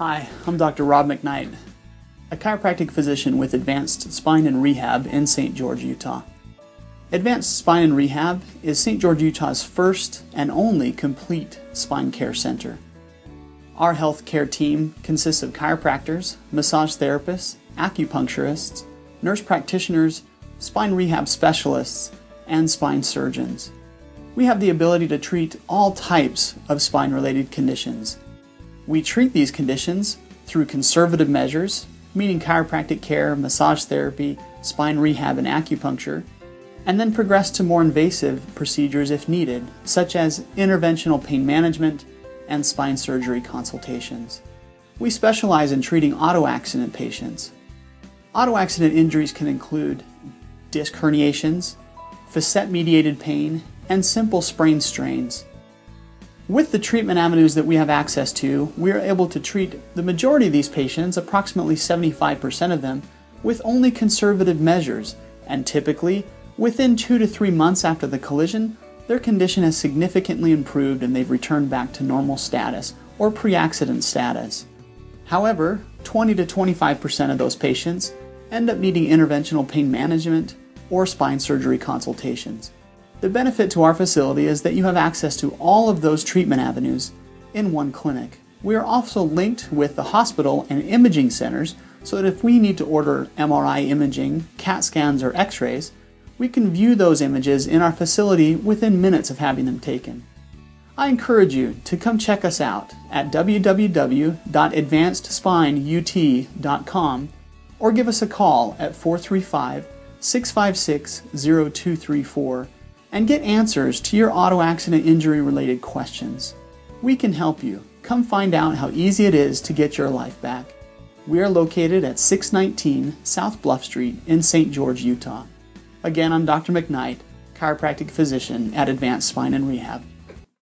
Hi, I'm Dr. Rob McKnight, a chiropractic physician with Advanced Spine and Rehab in St. George, Utah. Advanced Spine and Rehab is St. George, Utah's first and only complete spine care center. Our healthcare team consists of chiropractors, massage therapists, acupuncturists, nurse practitioners, spine rehab specialists, and spine surgeons. We have the ability to treat all types of spine related conditions. We treat these conditions through conservative measures, meaning chiropractic care, massage therapy, spine rehab, and acupuncture, and then progress to more invasive procedures if needed, such as interventional pain management and spine surgery consultations. We specialize in treating auto accident patients. Auto accident injuries can include disc herniations, facet mediated pain, and simple sprain strains. With the treatment avenues that we have access to, we are able to treat the majority of these patients, approximately 75% of them, with only conservative measures, and typically, within two to three months after the collision, their condition has significantly improved and they've returned back to normal status or pre accident status. However, 20 to 25% of those patients end up needing interventional pain management or spine surgery consultations. The benefit to our facility is that you have access to all of those treatment avenues in one clinic. We are also linked with the hospital and imaging centers so that if we need to order MRI imaging, CAT scans, or x rays, we can view those images in our facility within minutes of having them taken. I encourage you to come check us out at www.advancedspineut.com or give us a call at 435 656 0234 and get answers to your auto accident injury related questions. We can help you. Come find out how easy it is to get your life back. We are located at 619 South Bluff Street in St. George, Utah. Again, I'm Dr. McKnight, chiropractic physician at Advanced Spine and Rehab.